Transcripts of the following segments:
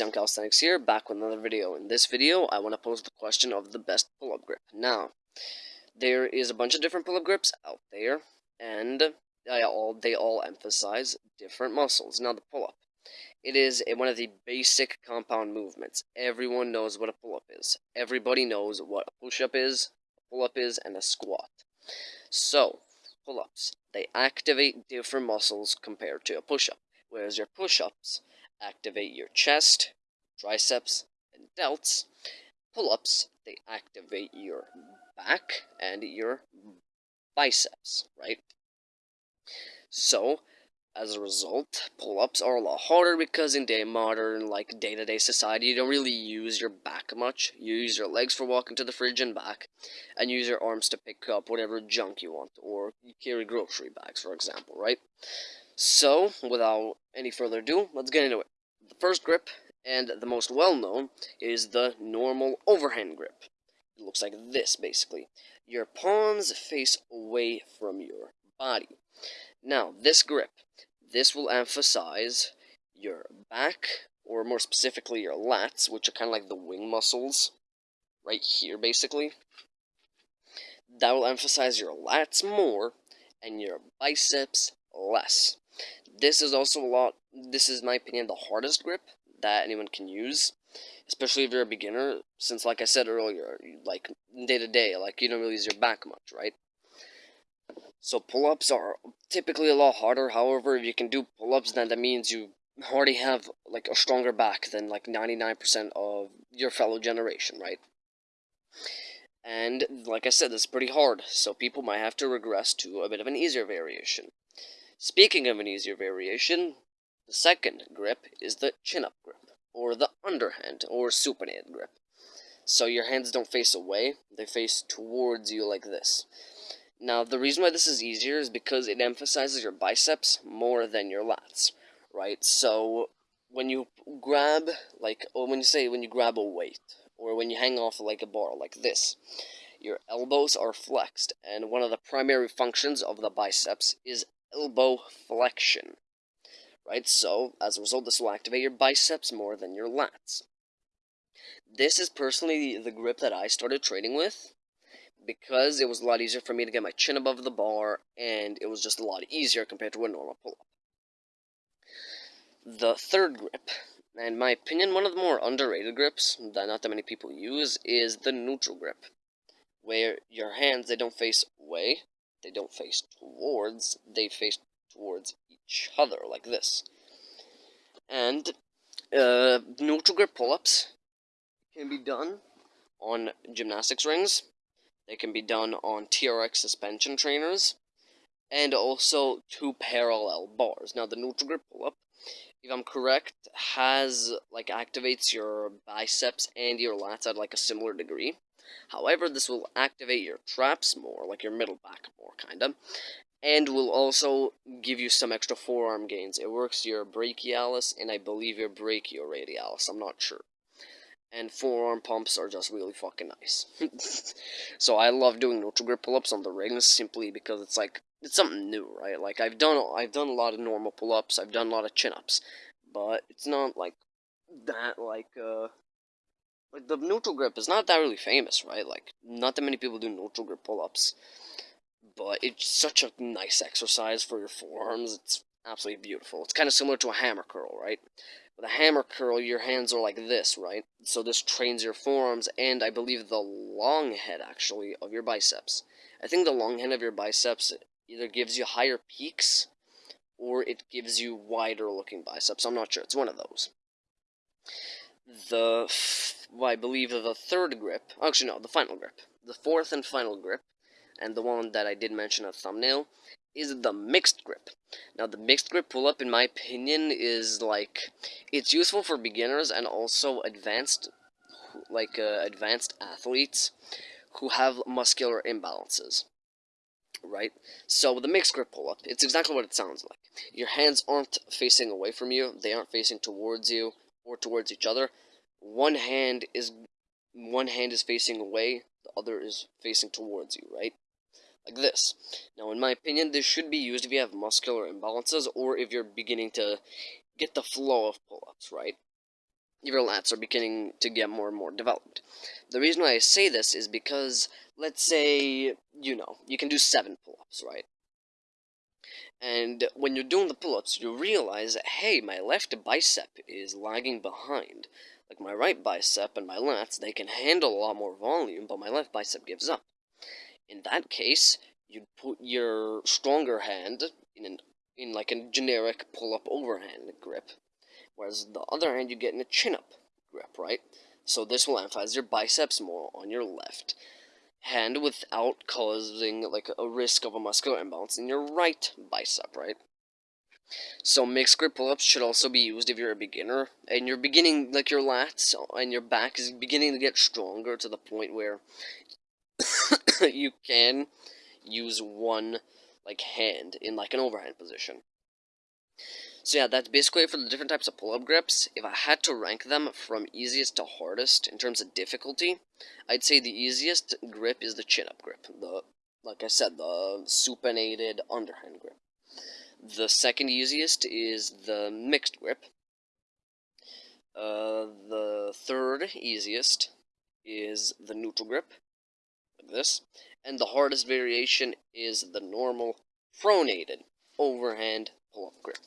Young Calisthenics here, back with another video. In this video, I want to pose the question of the best pull-up grip. Now, there is a bunch of different pull-up grips out there, and they all, they all emphasize different muscles. Now, the pull-up. It is a, one of the basic compound movements. Everyone knows what a pull-up is. Everybody knows what a push-up is, a pull-up is, and a squat. So, pull-ups. They activate different muscles compared to a push-up. Whereas your push-ups activate your chest, triceps, and delts. Pull ups, they activate your back and your biceps, right? So, as a result, pull-ups are a lot harder because in day modern, like day-to-day -day society, you don't really use your back much. You use your legs for walking to the fridge and back, and use your arms to pick up whatever junk you want, or you carry grocery bags, for example, right? So, without any further ado, let's get into it. The first grip, and the most well-known, is the normal overhand grip. It looks like this, basically. Your palms face away from your body. Now, this grip, this will emphasize your back, or more specifically your lats, which are kind of like the wing muscles, right here, basically. That will emphasize your lats more, and your biceps less. This is also a lot, this is my opinion, the hardest grip that anyone can use. Especially if you're a beginner, since like I said earlier, like day to day, like you don't really use your back much, right? So pull-ups are typically a lot harder. However, if you can do pull-ups, then that means you already have like a stronger back than like 99% of your fellow generation, right? And like I said, this is pretty hard, so people might have to regress to a bit of an easier variation. Speaking of an easier variation, the second grip is the chin-up grip, or the underhand, or supinated grip. So your hands don't face away, they face towards you like this. Now, the reason why this is easier is because it emphasizes your biceps more than your lats, right? So, when you grab, like, or when you say when you grab a weight, or when you hang off like a bar, like this, your elbows are flexed, and one of the primary functions of the biceps is elbow flexion. Right, so as a result, this will activate your biceps more than your lats. This is personally the grip that I started training with because it was a lot easier for me to get my chin above the bar and it was just a lot easier compared to a normal pull up. The third grip, and in my opinion, one of the more underrated grips that not that many people use, is the neutral grip, where your hands they don't face away, they don't face towards, they face towards each other, like this. And uh, neutral grip pull-ups can be done on gymnastics rings. They can be done on TRX suspension trainers. And also two parallel bars. Now, the neutral grip pull-up, if I'm correct, has, like, activates your biceps and your lats at, like, a similar degree. However, this will activate your traps more, like your middle back kinda, and will also give you some extra forearm gains. It works your brachialis and I believe your brachioradialis, I'm not sure. And forearm pumps are just really fucking nice. so I love doing neutral grip pull-ups on the rings simply because it's like it's something new, right? Like I've done I've done a lot of normal pull-ups, I've done a lot of chin-ups, but it's not like that like uh like, the neutral grip is not that really famous, right? Like, not that many people do neutral grip pull-ups. But it's such a nice exercise for your forearms. It's absolutely beautiful. It's kind of similar to a hammer curl, right? With a hammer curl, your hands are like this, right? So this trains your forearms and I believe the long head, actually, of your biceps. I think the long head of your biceps either gives you higher peaks or it gives you wider looking biceps. I'm not sure. It's one of those the, well, I believe the third grip, actually no, the final grip, the fourth and final grip, and the one that I did mention the thumbnail, is the mixed grip. Now, the mixed grip pull-up, in my opinion, is, like, it's useful for beginners and also advanced, like, uh, advanced athletes who have muscular imbalances. Right? So, the mixed grip pull-up, it's exactly what it sounds like. Your hands aren't facing away from you, they aren't facing towards you, or towards each other. One hand is one hand is facing away, the other is facing towards you, right? Like this. Now, in my opinion, this should be used if you have muscular imbalances or if you're beginning to get the flow of pull-ups, right? your lats are beginning to get more and more developed. The reason why I say this is because, let's say, you know, you can do seven pull-ups, right? And when you're doing the pull-ups, you realize, hey, my left bicep is lagging behind. Like my right bicep and my lats, they can handle a lot more volume, but my left bicep gives up. In that case, you'd put your stronger hand in an in like a generic pull-up overhand grip, whereas the other hand you get in a chin-up grip, right? So this will emphasize your biceps more on your left hand without causing like a risk of a muscular imbalance in your right bicep, right? So mixed grip pull-ups should also be used if you're a beginner and you're beginning like your lats and your back is beginning to get stronger to the point where you can use one like hand in like an overhand position. So yeah, that's basically it for the different types of pull-up grips. If I had to rank them from easiest to hardest in terms of difficulty, I'd say the easiest grip is the chin-up grip. The like I said, the supinated underhand grip. The second easiest is the mixed grip. Uh, the third easiest is the neutral grip, this. And the hardest variation is the normal pronated overhand pull-up grip.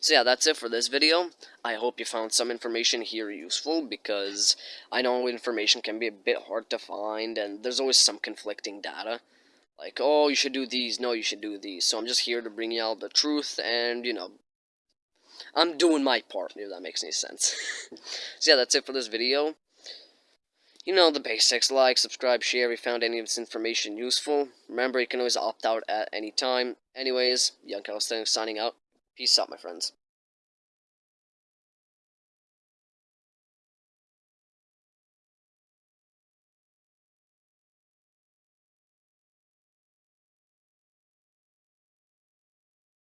So yeah, that's it for this video. I hope you found some information here useful, because I know information can be a bit hard to find, and there's always some conflicting data. Like, oh, you should do these, no, you should do these. So I'm just here to bring you all the truth, and, you know, I'm doing my part, if that makes any sense. so yeah, that's it for this video. You know the basics, like, subscribe, share if you found any of this information useful. Remember, you can always opt out at any time. Anyways, Young Calisthenics signing out. Peace out, my friends.